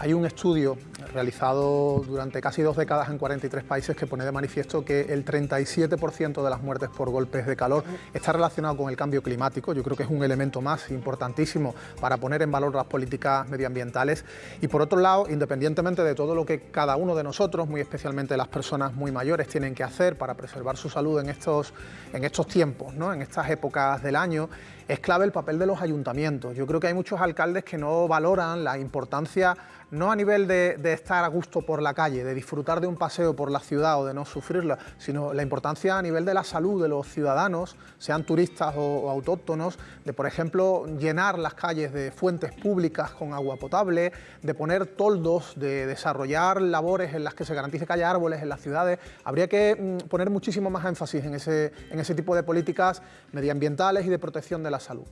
Hay un estudio realizado durante casi dos décadas en 43 países que pone de manifiesto que el 37% de las muertes por golpes de calor está relacionado con el cambio climático. Yo creo que es un elemento más importantísimo para poner en valor las políticas medioambientales. Y por otro lado, independientemente de todo lo que cada uno de nosotros, muy especialmente las personas muy mayores, tienen que hacer para preservar su salud en estos, en estos tiempos, ¿no? en estas épocas del año, es clave el papel de los ayuntamientos. Yo creo que hay muchos alcaldes que no valoran la importancia, no a nivel de, estar a gusto por la calle, de disfrutar de un paseo por la ciudad o de no sufrirlo, sino la importancia a nivel de la salud de los ciudadanos, sean turistas o, autóctonos, de por ejemplo llenar las calles de fuentes públicas con agua potable, de poner toldos, de desarrollar labores en las que se garantice que haya árboles en las ciudades. Habría que mm, poner muchísimo más énfasis en ese tipo de políticas medioambientales y de protección de la salud.